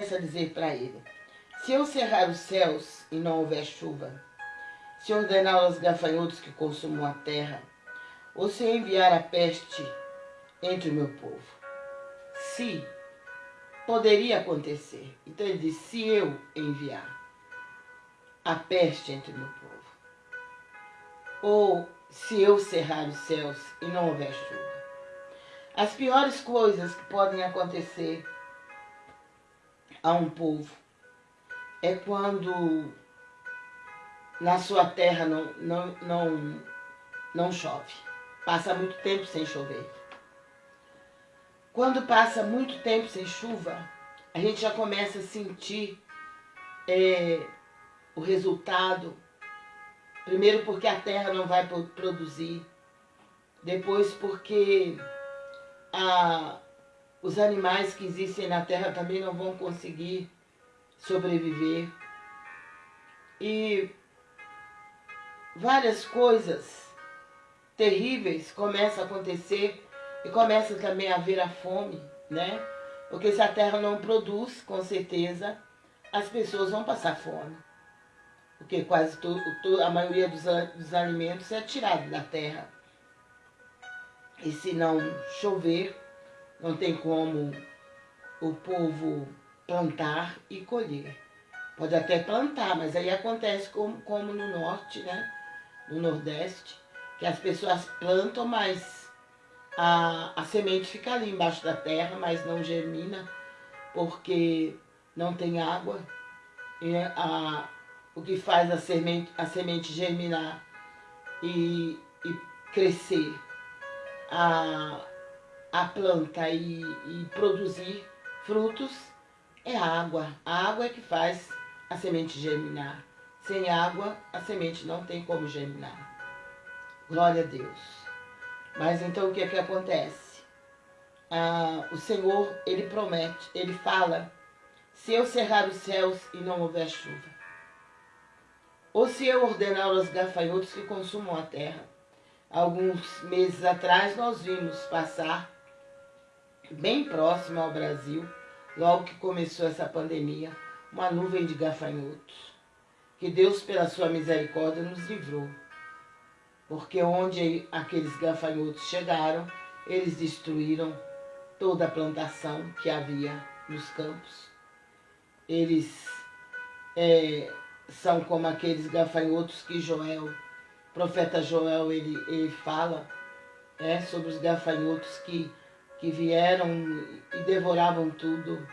a dizer para ele, se eu cerrar os céus e não houver chuva, se ordenar aos gafanhotos que consumam a terra, ou se enviar a peste entre o meu povo. Se poderia acontecer. Então ele diz, se eu enviar a peste entre o meu povo, ou se eu cerrar os céus e não houver chuva. As piores coisas que podem acontecer a um povo é quando na sua terra não, não, não, não chove. Passa muito tempo sem chover. Quando passa muito tempo sem chuva, a gente já começa a sentir é, o resultado. Primeiro porque a terra não vai produzir. Depois porque a, os animais que existem na terra também não vão conseguir sobreviver. E várias coisas terríveis começam a acontecer e começa também a haver a fome, né? Porque se a terra não produz, com certeza, as pessoas vão passar fome. Porque quase todo, a maioria dos, dos alimentos é tirado da terra. E se não chover, não tem como o povo plantar e colher. Pode até plantar, mas aí acontece como, como no norte, né? No nordeste, que as pessoas plantam, mas a, a semente fica ali embaixo da terra, mas não germina, porque não tem água. E a, o que faz a semente, a semente germinar e, e crescer a, a planta e, e produzir frutos é a água. A água é que faz a semente germinar. Sem água, a semente não tem como germinar. Glória a Deus. Mas então o que é que acontece? Ah, o Senhor, Ele promete, Ele fala, se eu cerrar os céus e não houver chuva, ou se eu ordenar aos gafanhotos que consumam a terra. Alguns meses atrás nós vimos passar, bem próximo ao Brasil, logo que começou essa pandemia, uma nuvem de gafanhotos. Que Deus, pela sua misericórdia, nos livrou. Porque onde aqueles gafanhotos chegaram, eles destruíram toda a plantação que havia nos campos. Eles é, são como aqueles gafanhotos que Joel, profeta Joel, ele, ele fala é, sobre os gafanhotos que, que vieram e devoravam tudo.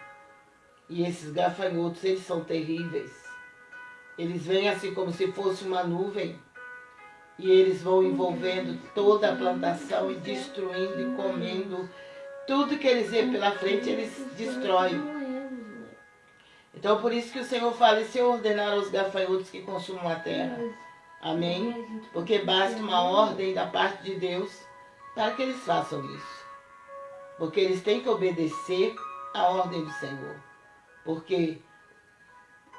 E esses gafanhotos, eles são terríveis. Eles vêm assim como se fosse uma nuvem e eles vão envolvendo toda a plantação e destruindo e comendo. Tudo que eles vêem pela frente, eles destroem. Então, por isso que o Senhor fala, e se eu ordenar aos gafanhotos que consumam a terra? Amém? Porque basta uma ordem da parte de Deus para que eles façam isso. Porque eles têm que obedecer a ordem do Senhor. Porque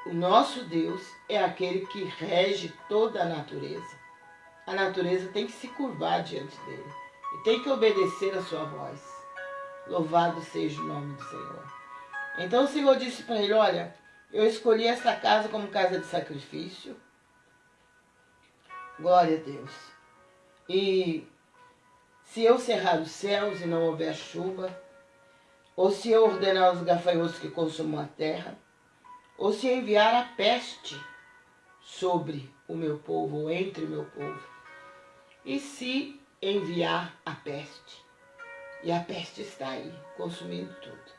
o nosso Deus é aquele que rege toda a natureza. A natureza tem que se curvar diante dele. E tem que obedecer a sua voz. Louvado seja o nome do Senhor. Então o Senhor disse para ele, olha, eu escolhi essa casa como casa de sacrifício. Glória a Deus. E se eu cerrar os céus e não houver chuva, ou se eu ordenar os gafanhotos que consumam a terra, ou se enviar a peste sobre o meu povo, ou entre o meu povo, e se enviar a peste, e a peste está aí, consumindo tudo.